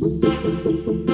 Música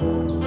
嗯。